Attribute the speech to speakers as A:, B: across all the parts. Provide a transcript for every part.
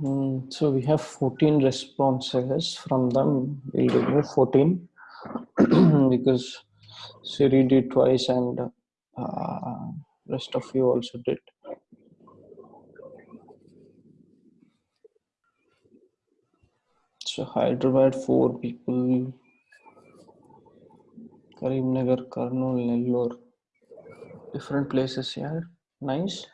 A: Mm, so we have 14 responses from them. We'll remove 14 because Siri did twice and uh, rest of you also did. So Hyderabad, four people. Karimnagar, Kurnool, Nellore. Different places here. Nice.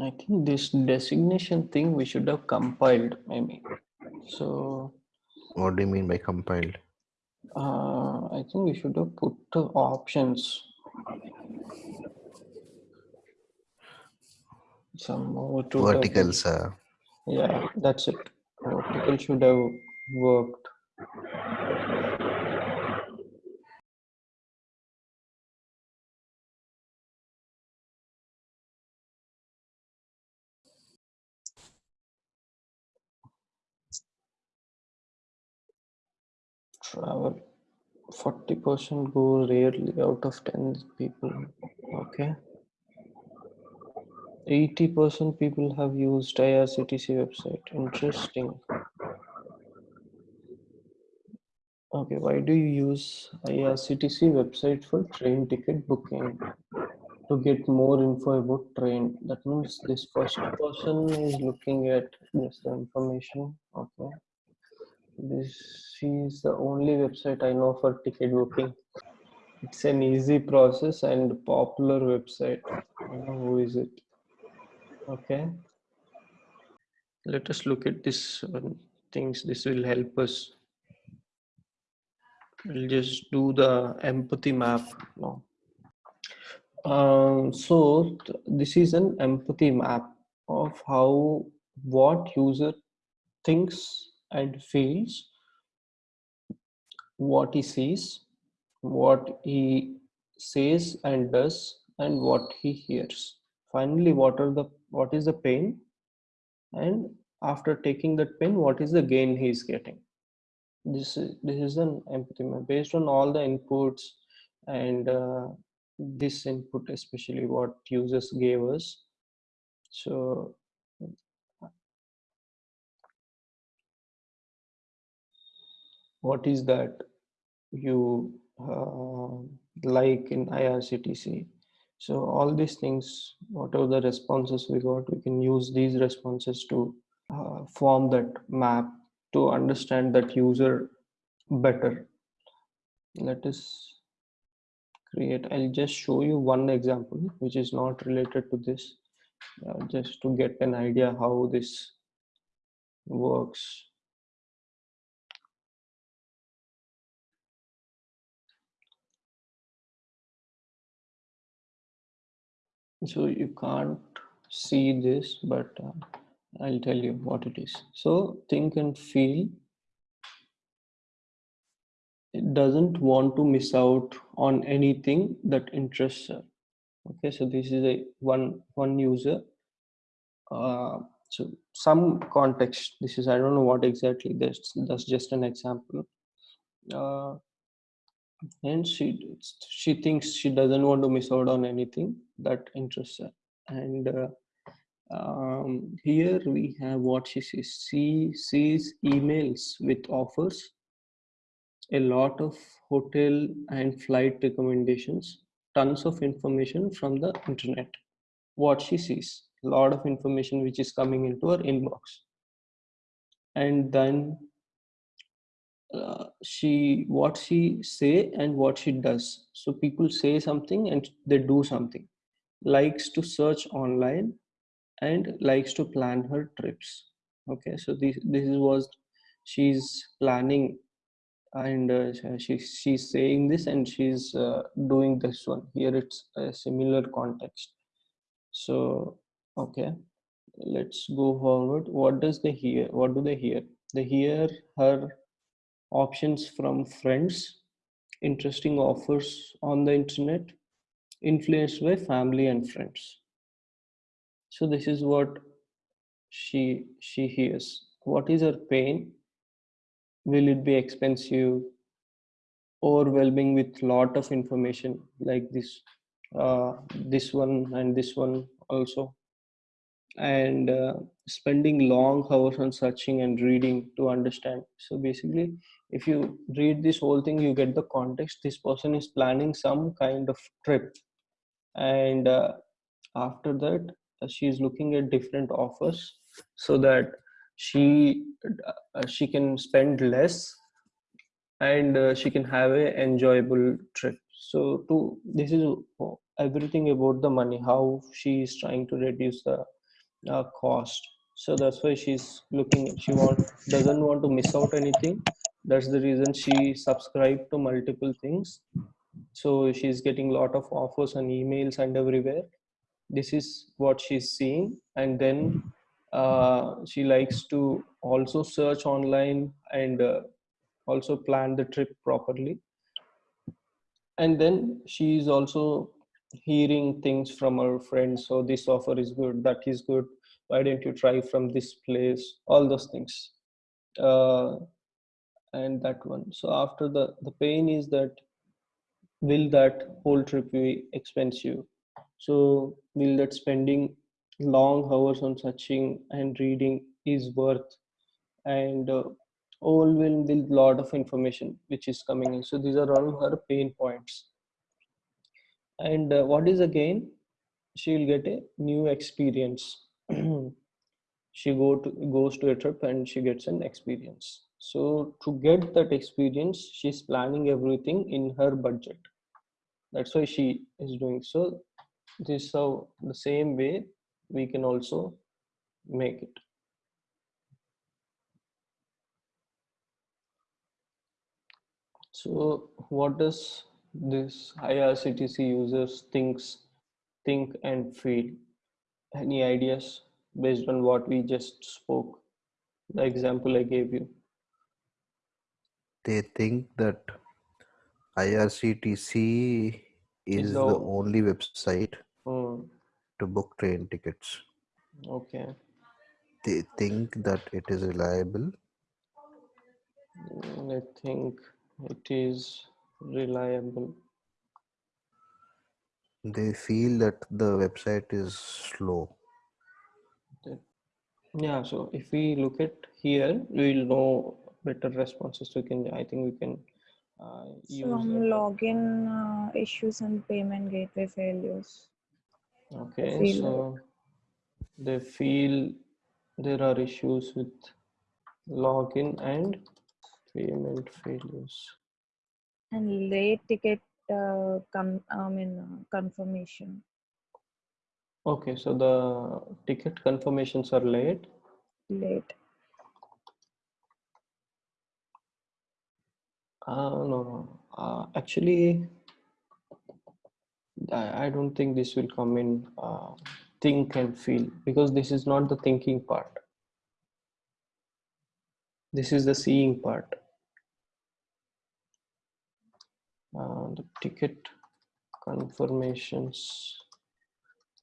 A: I think this designation thing we should have compiled maybe. So
B: What do you mean by compiled?
A: uh, I think we should have put the options. Some more to the-
B: Verticals. Uh,
A: Yeah, that's it. Vertical should have worked. Travel. 40% go rarely out of 10 people. Okay. 80% people have used IRCTC website. Interesting. Okay, why do you use IRCTC website for train ticket booking? To get more info about train. That means this first person is looking at just the information. Okay. This is the only website I know for ticket booking. It's an easy process and popular website. Who is it. Okay. Let us look at this things. This will help us. We'll just do the empathy map now. Um, so th- this is an empathy map of how what user thinks and feels, what he sees, what he says and does, and what he hears. Finally, what are the what is the pain, and after taking that pain, what is the gain he is getting? This is this is an empathy map based on all the inputs and uh, this input especially what users gave us so what is that you uh, like in irctc so all these things whatever the responses we got we can use these responses to uh, form that map to understand that user better. Let us create i'll just show you one example which is not related to this uh, just to get an idea how this works so you can't see this but uh, i'll tell you what it is. So think and feel. It doesn't want to miss out on anything that interests her. Okay so this is a one one user. Uh, so some context. This is i don't know what exactly that's that's just an example. Uh, and she she thinks she doesn't want to miss out on anything that interests her. And uh, um, here we have what she sees she sees emails with offers a lot of hotel and flight recommendations tons of information from the internet. What she sees a lot of information which is coming into her inbox. And then uh, she what she say and what she does. So people say something and they do something. Likes to search online and likes to plan her trips. Okay so this this is was she's planning and uh, she she's saying this and she's uh, doing this one. Here it's a similar context. So okay let's go forward. What does they hear? What do they hear? They hear her options from friends interesting offers on the internet influenced by family and friends. So this is what she she hears. What is her pain? Will it be expensive overwhelming with lot of information like this uh, this one and this one also and uh, spending long hours on searching and reading to understand. So basically if you read this whole thing you get the context. This person is planning some kind of trip. And uh, after that uh, she is looking at different offers so that she uh, she can spend less and uh, she can have a enjoyable trip. So to this is everything about the money how she is trying to reduce the uh, cost. So that's why she's looking she want doesn't want to miss out anything. That's the reason she subscribed to multiple things. So she's getting a lot of offers and emails and everywhere. This is what she's seeing. And then uh, she likes to also search online and uh, also plan the trip properly. And then she is also hearing things from our friends so this offer is good that is good why don't you try from this place? All those things. Uh, and that one. So after the the pain is that will that whole trip be expensive? So will that spending long hours on searching and reading is worth? And uh, overwhelmed with lot of information which is coming in. So these are all her pain points and uh, what is again she will get a new experience. She go to goes to a trip and she gets an experience. So to get that experience she's planning everything in her budget. That's why she is doing so. This is how the same way we can also make it. So what does this IRCTC users thinks think and feel. Any ideas based on what we just spoke? The example i gave you.
B: They think that IRCTC is the only website
A: Hmm,
B: to book train tickets.
A: okay.
B: They think that it is reliable.
A: Mm, i think it is reliable
B: They feel that the website is slow.
A: yeah so if we look at here we'll know better responses we can i think we can uh, use
C: Some
A: that.
C: login uh, issues and payment gateway failures.
A: okay
C: feel
A: so they feel there are issues with login and payment failures
C: And late ticket uh, con- I mean, uh, confirmation.
A: okay so the ticket confirmations are late
C: Late.
A: uh, no no uh, actually I, I don't think this will come in uh, think and feel because this is not the thinking part this is the seeing part uh, the ticket confirmations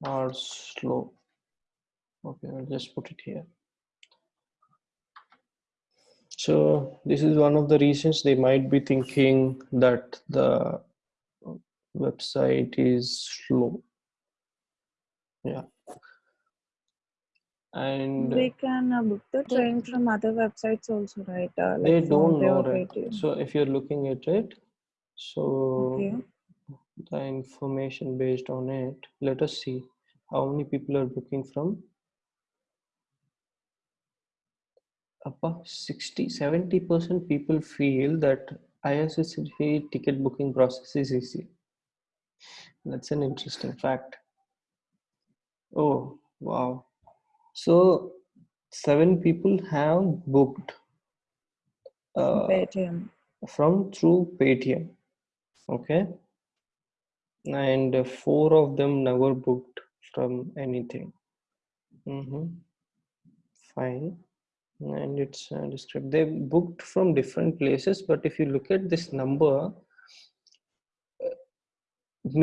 A: are slow. Okay i'll just put it here. So this is one of the reasons they might be thinking that the website is slow. Yeah. And
C: they can uh, book the train from other websites also, right? Uh,
A: they don't know right? So if you're looking at it so
C: Okay.
A: the information based on it let us see how many people are booking from about 60 70 percent people feel that IRCTC ticket booking process is easy that's an interesting fact oh wow so seven people have booked uh,
C: Paytm.
A: from through Paytm. Okay. And four of them never booked from anything. hmm Fine. and it's uh, described they booked from different places but if you look at this number uh,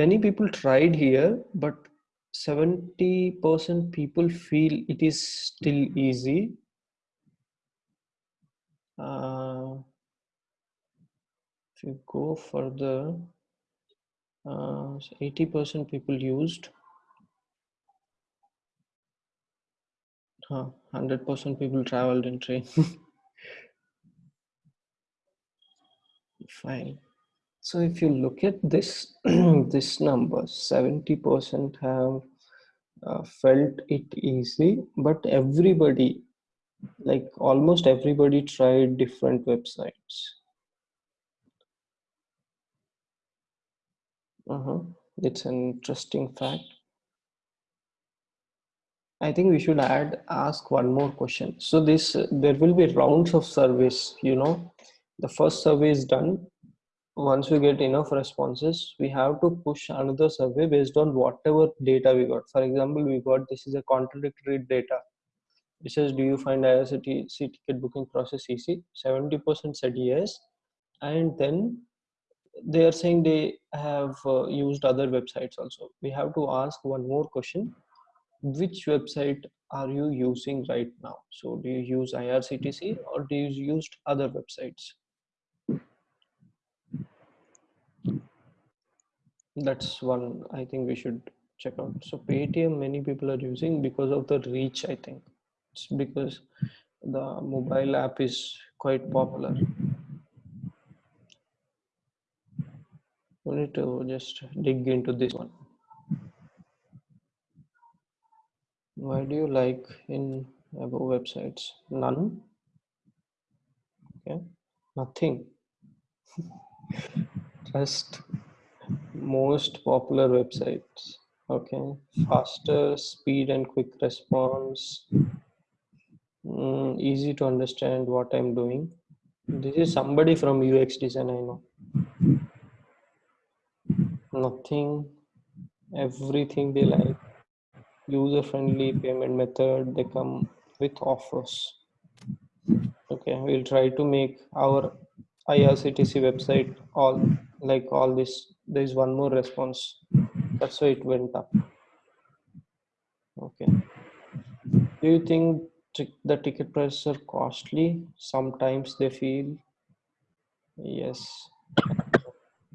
A: many people tried here but 70% people feel it is still easy uh, if you go further uh, 80% people used. Huh, 100% people traveled in train. Fine. So if you look at this this number 70% have uh, felt it easy but everybody like almost everybody tried different websites uh-huh. it's an interesting fact. I think we should add ask one more question. So this uh, there will be rounds of surveys you know. The first survey is done. Once we get enough responses we have to push another survey based on whatever data we got. For example we got this is a contradictory data. It says do you find IRCTC ticket booking process easy? 70% said yes. And then they are saying they have uh, used other websites also. We have to ask one more question. Which website are you using right now? So do you use irctc or do you use other websites? That's one i think we should check out. So paytm many people are using because of the reach i think. It's because the mobile app is quite popular we need to just dig into this one. Why do you like in above websites? None. Okay. Nothing. Just most popular websites. Okay. Faster speed and quick response. Mm, easy to understand what i'm doing. This is somebody from ux design i know nothing everything they like user friendly payment method they come with offers. Okay we'll try to make our irctc website all like all this there is one more response. That's why it went up. Okay. Do you think the ticket prices are costly? Sometimes they feel yes.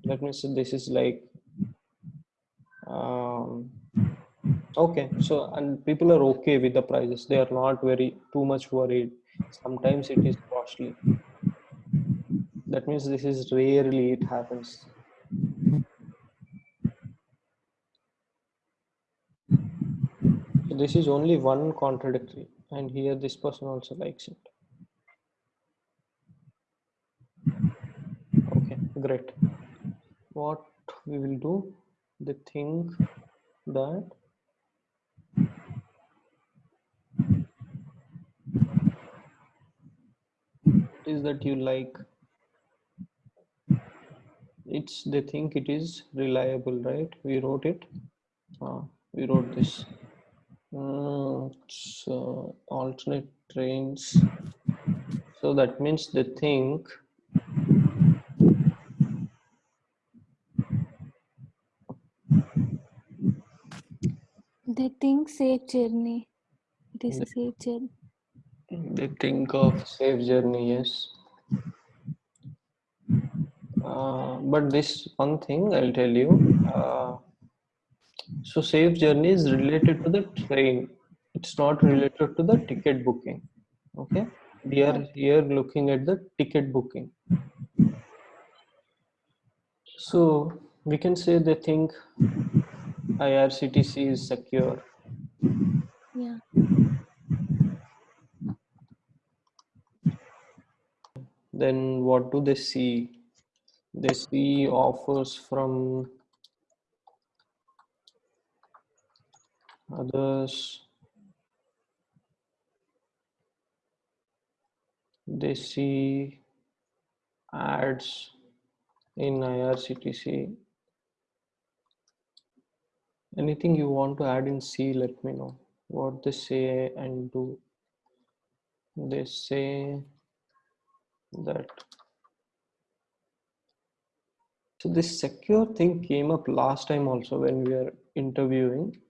A: Let me say this is like um, okay so and people are okay with the prices. They are not very too much worried. Sometimes it is costly. That means this is rarely it happens. So this is only one contradictory and here this person also likes it. Okay great. What we will do they think that is that you like it's they think it is reliable right? We wrote it. Uh, we wrote this. Mm, so alternate trains. So that means they think
D: They think safe journey. It is a safe journey.
A: they think of safe journey yes. Uh, but this one thing i'll tell you uh, so safe journey is related to the train. It's not related to the ticket booking okay? We are here looking at the ticket booking. So we can say they think irctc is secure.
D: Yeah.
A: then what do they see? They see offers from others. They see ads in irctc anything you want to add in c let me know. What they say and do. They say that. So this secure thing came up last time also when we were interviewing.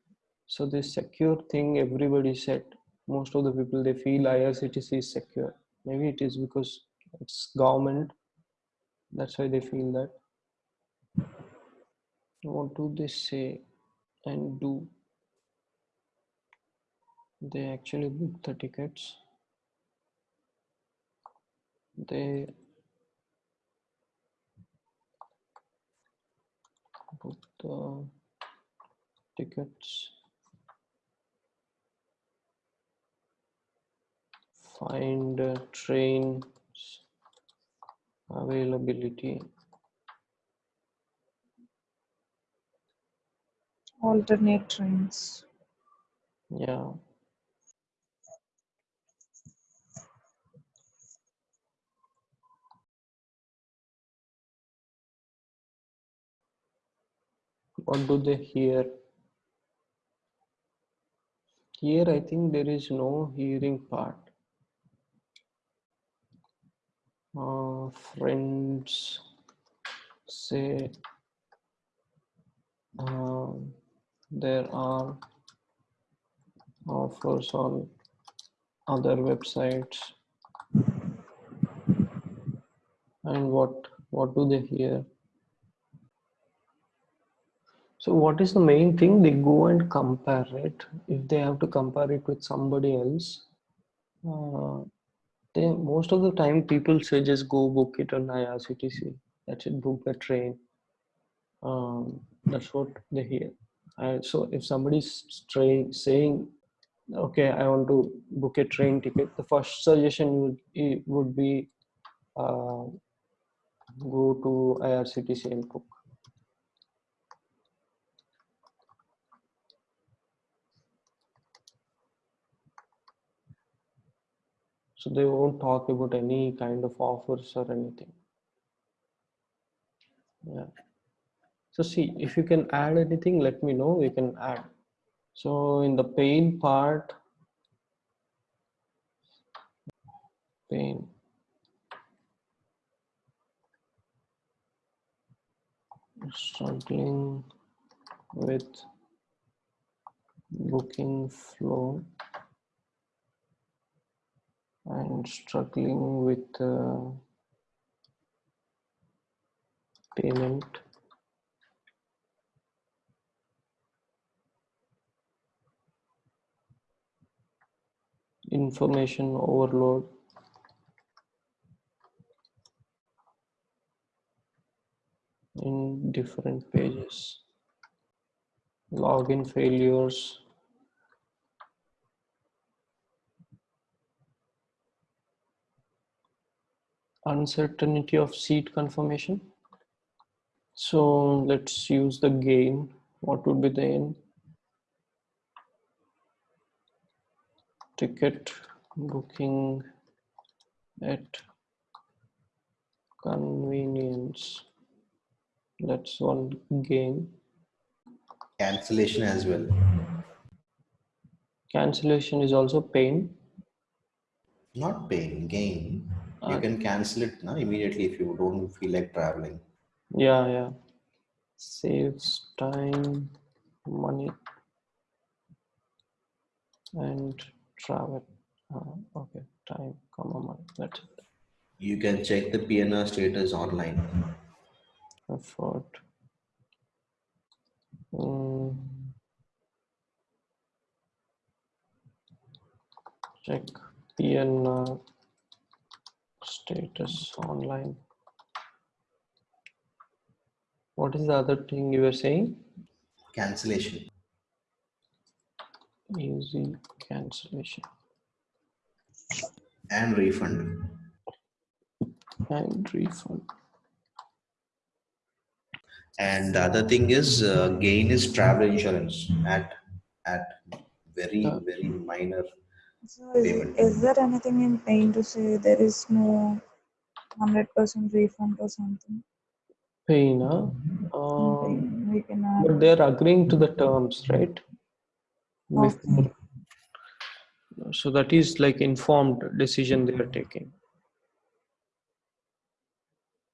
A: So this secure thing everybody said most of the people they feel irctc is secure. Maybe it is because it's government. That's why they feel that. What do they say and do. They actually book the tickets. They book the tickets. Find uh, trains availability
C: alternate trains.
A: yeah. What do they hear? Here i think there is no hearing part. Uh, friends say uh, there are offers on other websites. And what what do they hear? So what is the main thing? They go and compare it. If they have to compare it with somebody else uh, they most of the time people say just go book it on IRCTC that's it. Book the train. Um, that's what they hear uh, so if somebody's train saying okay i want to book a train ticket the first suggestion would would be uh, go to irctc and book. So they won't talk about any kind of offers or anything. Yeah so see if you can add anything let me know. We can add. So in the pain part pain. Struggling with booking flow and struggling with uh, payment information overload. In different pages. Login failures. Uncertainty of seat confirmation. So let's use the gain. What would be the n ticket booking at convenience that's one gain
B: Cancellation as well.
A: cancellation is also pain
B: Not pain gain. You
A: Uh,
B: can cancel it now immediately if you don't feel like traveling.
A: yeah yeah saves time money and travel uh, okay time comma money that's it
B: You can check the PNR status online.
A: effort Mm. check PNR status online what is the other thing you were saying
B: Cancellation.
A: Easy cancellation
B: and refund.
A: and refund
B: And the other thing is uh, gain is travel insurance at at very
A: Uh,
B: very minor.
C: So is,
B: Payment.
C: is there anything in pain to say there is no 100% refund or something?
A: pain huh? Um,
C: pain, we can add.
A: but they're agreeing to the terms right
C: Okay.
A: Before so that is like informed decision they are taking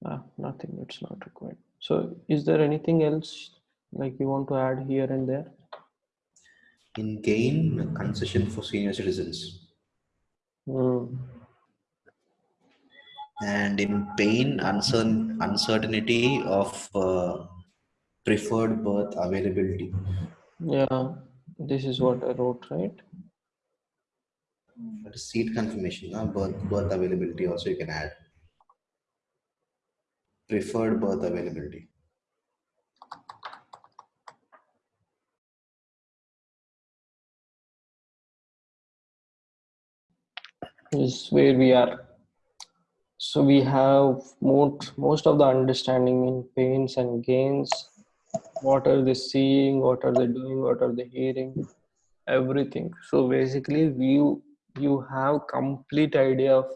A: ah, nothing it's not required so is there anything else like you want to add here and there
B: In gain, concession for senior citizens.
A: Hmm.
B: And in pain, uncertain, uncertainty of uh, preferred berth availability.
A: yeah this is what i wrote right
B: is seat confirmation, no? berth, berth availability also you can add. Preferred berth availability.
A: is where we are so we have most most of the understanding in pains and gains what are they seeing what are they doing what are they hearing everything. So basically you you have complete idea of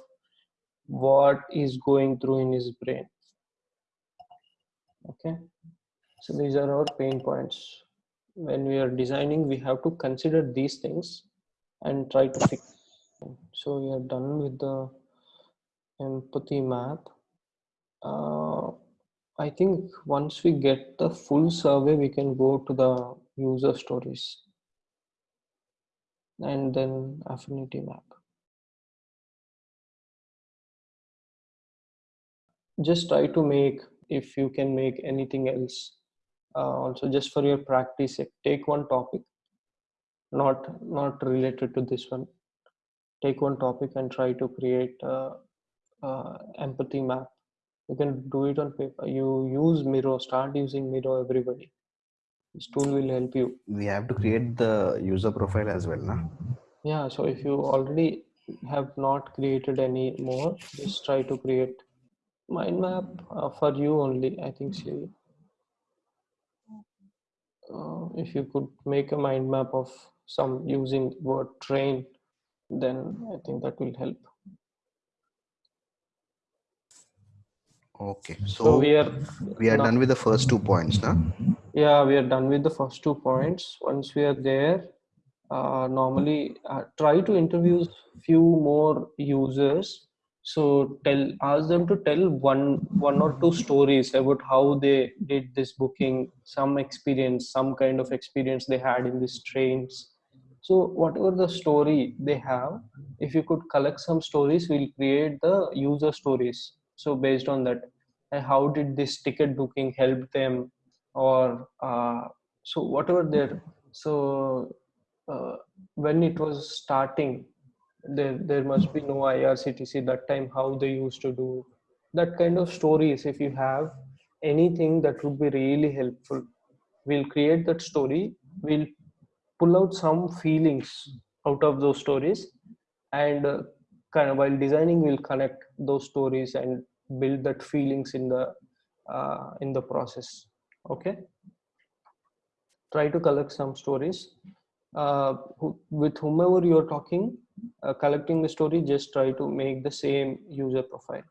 A: what is going through in his brain. Okay? So these are our pain points. When we are designing we have to consider these things and try to fix so we are done with the empathy map. Uh, i think once we get the full survey we can go to the user stories and then affinity map. Just try to make if you can make anything else uh, also just for your practice take one topic not not related to this one. Take one topic and try to create a, a empathy map you can do it on paper. You use miro. Start using miro everybody. This tool will help you.
E: We have to create the user profile as well, na?
A: yeah so if you already have not created any more just try to create mind map uh, for you only i think so. Uh, if you could make a mind map of some using word train then i think that will help
E: Okay.
A: so,
E: So
A: we are
E: we are
A: now-
E: done with the first two points, na?
A: yeah we are done with the first two points once we are there uh, normally uh, try to interview few more users so tell ask them to tell one one or two stories about how they did this booking some experience some kind of experience they had in these trains so whatever the story they have if you could collect some stories we'll create the user stories so based on that how did this ticket booking help them? Or uh, so whatever there so uh, when it was starting there there must be no irctc that time how they used to do. That kind of stories if you have anything that would be really helpful we'll create that story. We'll pull out some feelings out of those stories. And uh, kind of while designing we'll connect those stories and build that feelings in the uh, in the process. Okay? Try to collect some stories. Uh, who, with whomever you're talking uh, collecting the story just try to make the same user profile